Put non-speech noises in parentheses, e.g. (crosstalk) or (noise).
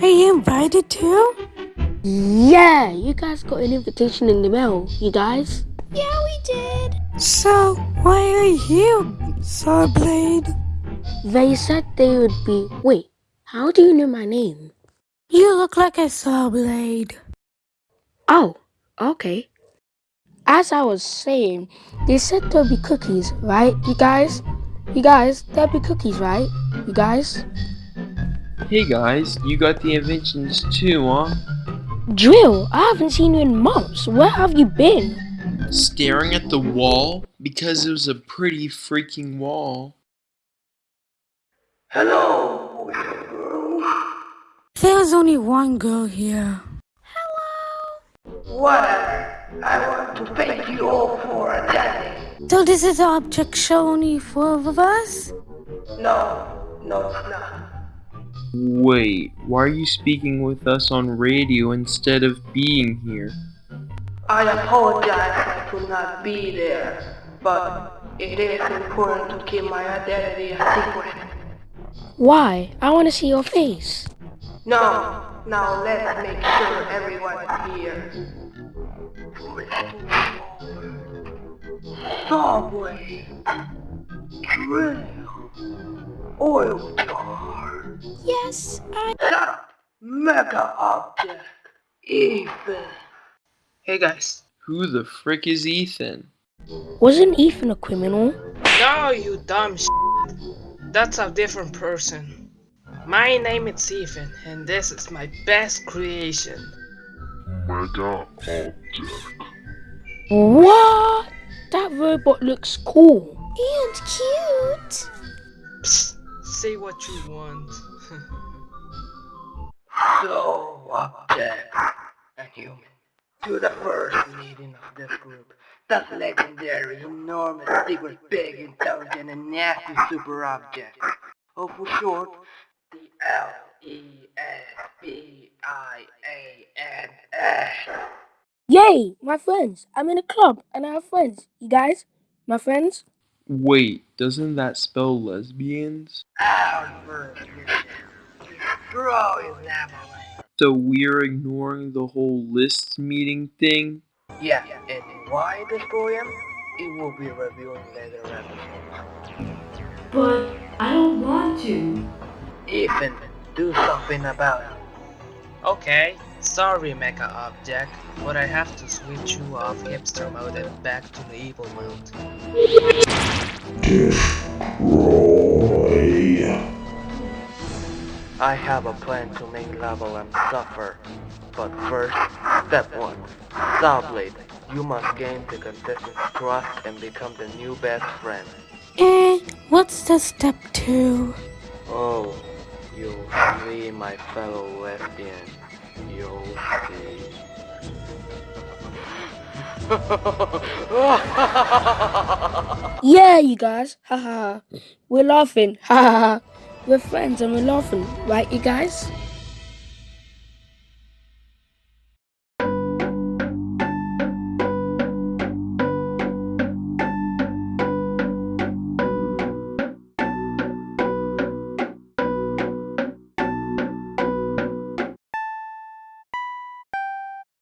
Hey, are you invited too? Yeah, you guys got an invitation in the mail, you guys. Yeah, we did. So, why are you here, Sawblade? They said they would be. Wait, how do you know my name? You look like a Sawblade. Oh, okay. As I was saying, they said there'll be cookies, right, you guys? You guys, there'll be cookies, right? You guys? Hey guys, you got the inventions too, huh? Drill, I haven't seen you in months. Where have you been? Staring at the wall? Because it was a pretty freaking wall. Hello. There's only one girl here. Hello! Whatever. I want to thank you all for attending. So this is the object show only four of us? No, no, it's not. Wait, why are you speaking with us on radio instead of being here? I apologize I could not be there, but it is important to keep my identity a secret. Why? I want to see your face. No, now let's make sure everyone is here. Subway, drill, oil tar, Yes, I. shut up, mega object, Ethan. Hey guys. Who the frick is Ethan? Wasn't Ethan a criminal? No, you dumb sh**. That's a different person. My name is Ethan, and this is my best creation. Mega Object. What? That robot looks cool. And cute. Psst, say what you want. (laughs) So, object and human. To the first meeting of this group, that legendary, enormous, secret, big, intelligent, and nasty super object. Or for short, the L-E-S-B-I-A-N-S. Yay, my friends. I'm in a club and I have friends. You guys? My friends? Wait, doesn't that spell lesbians? Our first mission. Destroy Zamalek. So we're ignoring the whole list meeting thing? Yeah, and why destroy him? It will be revealed in later episodes. But I don't want to. Ethan, do something about it. Okay, sorry Mecha Object, but I have to switch you off hipster mode and back to the evil mode. I have a plan to make level and suffer. But first, step one. Sawblade, you must gain the contestant's trust and become the new best friend. Eh, what's the step two? Oh, you'll see my fellow lesbian. You'll see. (laughs) Yeah, you guys. Ha ha. We're laughing. Ha ha. We're friends and we're laughing. Right, you guys?